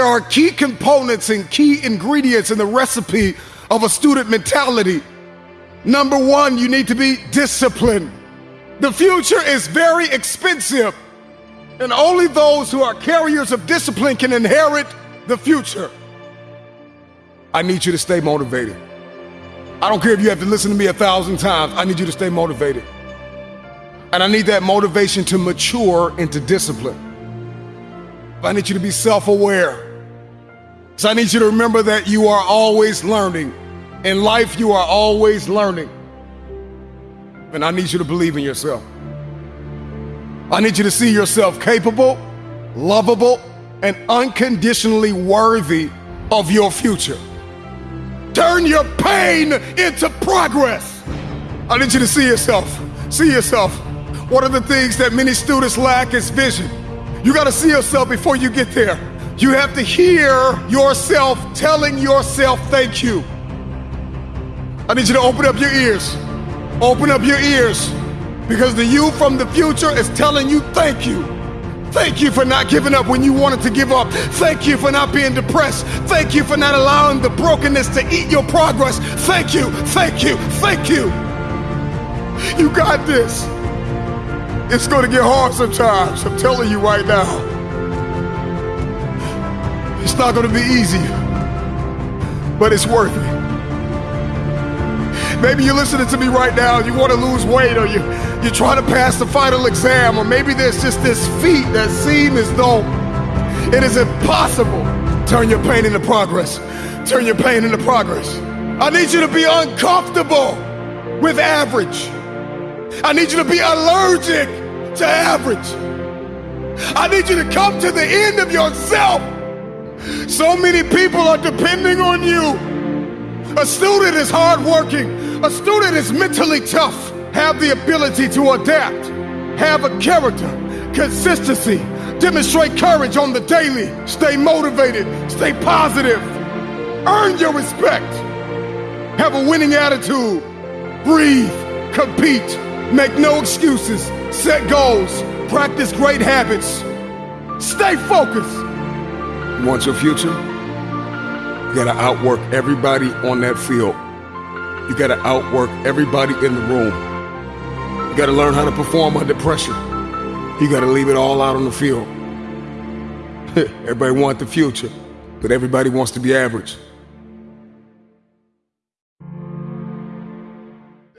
there are key components and key ingredients in the recipe of a student mentality. Number one, you need to be disciplined. The future is very expensive, and only those who are carriers of discipline can inherit the future. I need you to stay motivated. I don't care if you have to listen to me a thousand times, I need you to stay motivated. And I need that motivation to mature into discipline. I need you to be self aware. So I need you to remember that you are always learning. In life, you are always learning. And I need you to believe in yourself. I need you to see yourself capable, lovable, and unconditionally worthy of your future. Turn your pain into progress. I need you to see yourself. See yourself. One of the things that many students lack is vision. You got to see yourself before you get there. You have to hear yourself telling yourself thank you. I need you to open up your ears. Open up your ears because the you from the future is telling you thank you. Thank you for not giving up when you wanted to give up. Thank you for not being depressed. Thank you for not allowing the brokenness to eat your progress. Thank you, thank you, thank you. You got this. It's going to get hard sometimes. I'm telling you right now. It's not going to be easy, but it's worth it. Maybe you're listening to me right now you want to lose weight or you, you're trying to pass the final exam or maybe there's just this feat that seems as though it is impossible. Turn your pain into progress. Turn your pain into progress. I need you to be uncomfortable with average. I need you to be allergic to average. I need you to come to the end of yourself. So many people are depending on you. A student is hardworking. A student is mentally tough. Have the ability to adapt. Have a character, consistency. Demonstrate courage on the daily. Stay motivated. Stay positive. Earn your respect. Have a winning attitude. Breathe. Compete. Make no excuses. Set goals. Practice great habits. Stay focused. Want your future? You gotta outwork everybody on that field. You gotta outwork everybody in the room. You gotta learn how to perform under pressure. You gotta leave it all out on the field. everybody wants the future, but everybody wants to be average.